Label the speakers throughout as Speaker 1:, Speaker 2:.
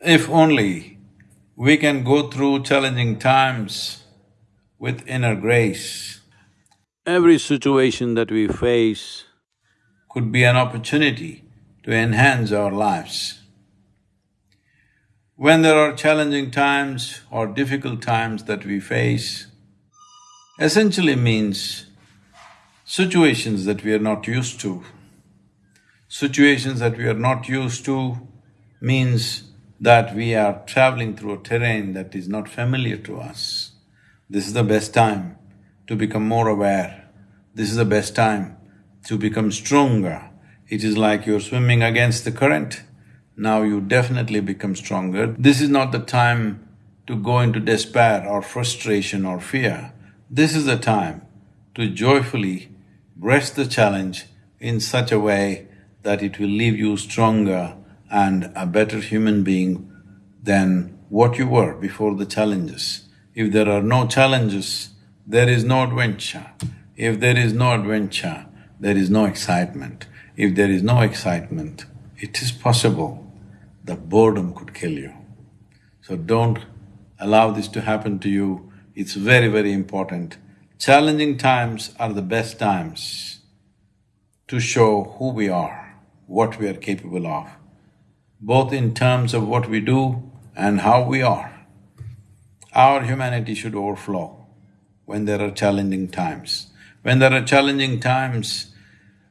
Speaker 1: If only we can go through challenging times with inner grace,
Speaker 2: Every situation that we face
Speaker 1: could be an opportunity to enhance our lives. When there are challenging times or difficult times that we face, essentially means situations that we are not used to. Situations that we are not used to means that we are traveling through a terrain that is not familiar to us. This is the best time to become more aware. This is the best time to become stronger. It is like you're swimming against the current, now you definitely become stronger. This is not the time to go into despair or frustration or fear. This is the time to joyfully breast the challenge in such a way that it will leave you stronger and a better human being than what you were before the challenges. If there are no challenges, there is no adventure. If there is no adventure, there is no excitement. If there is no excitement, it is possible the boredom could kill you. So don't allow this to happen to you, it's very, very important. Challenging times are the best times to show who we are, what we are capable of, both in terms of what we do and how we are. Our humanity should overflow when there are challenging times. When there are challenging times,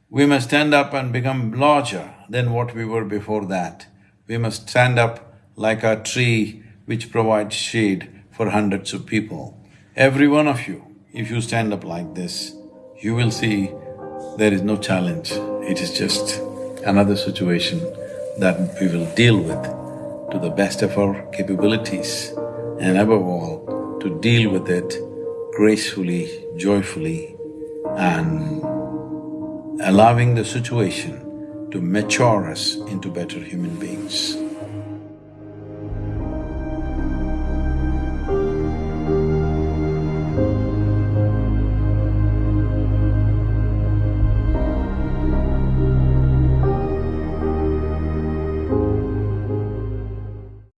Speaker 1: we must stand up and become larger than what we were before that. We must stand up like a tree which provides shade for hundreds of people. Every one of you, if you stand up like this, you will see there is no challenge, it is just another situation that we will deal with to the best of our capabilities and above all, to deal with it gracefully, joyfully and allowing the situation to mature us into better human beings.